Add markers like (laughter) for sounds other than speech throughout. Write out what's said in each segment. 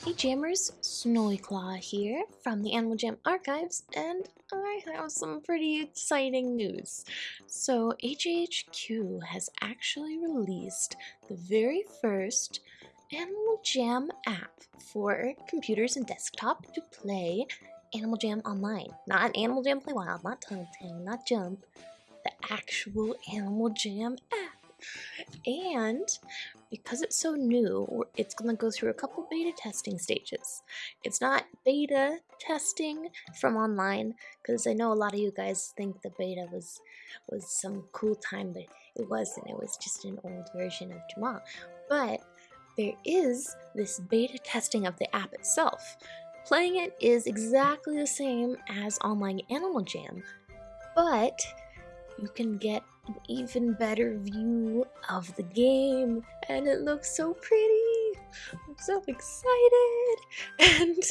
Hey Jammers, Snowyclaw here from the Animal Jam Archives, and I have some pretty exciting news. So HHQ has actually released the very first Animal Jam app for computers and desktop to play Animal Jam online. Not Animal Jam Play Wild, not Telltale, not Jump, the actual Animal Jam app. And because it's so new, it's going to go through a couple beta testing stages. It's not beta testing from online because I know a lot of you guys think the beta was was some cool time, but it wasn't. It was just an old version of Jamaa. But there is this beta testing of the app itself. Playing it is exactly the same as online Animal Jam, but you can get an even better view of the game and it looks so pretty. I'm so excited. (laughs) And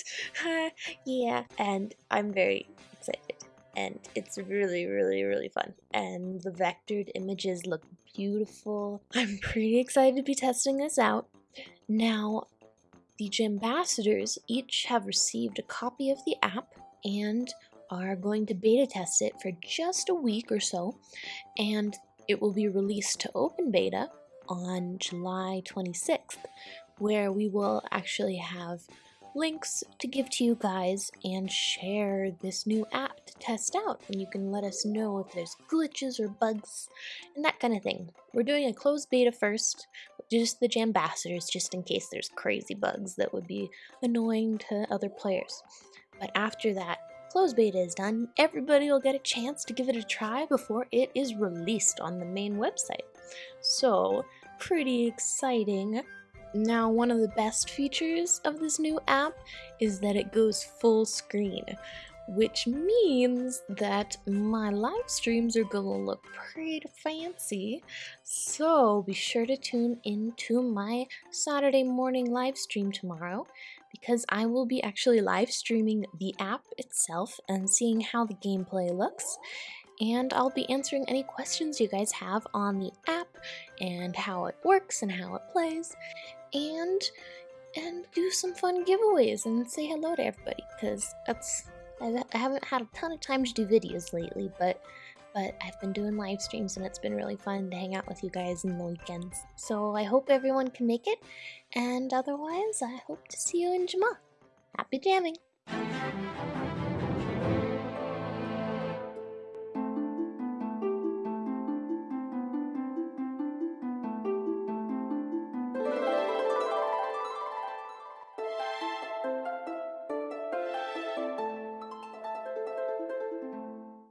uh, yeah and i'm very excited. And it's really really really fun. And the vectored images look beautiful. (laughs) I'm pretty excited to be testing this out. Now the ambassadors each have received a copy of the app and are going to beta test it for just a week or so, and it will be released to open beta on July 26th, where we will actually have links to give to you guys and share this new app to test out and you can let us know if there's glitches or bugs and that kind of thing. We're doing a closed beta first, just the Jambassadors just in case there's crazy bugs that would be annoying to other players. But after that, closed beta is done, everybody will get a chance to give it a try before it is released on the main website. So, pretty exciting. Now, one of the best features of this new app is that it goes full screen, which means that my live streams are gonna look pretty fancy. So be sure to tune into my Saturday morning live stream tomorrow because I will be actually live streaming the app itself and seeing how the gameplay looks. And I'll be answering any questions you guys have on the app and how it works and how it plays. And and do some fun giveaways and say hello to everybody because that's I haven't had a ton of time to do videos lately, but but I've been doing live streams and it's been really fun to hang out with you guys in the weekends. So I hope everyone can make it, and otherwise I hope to see you in Jamaa. Happy jamming!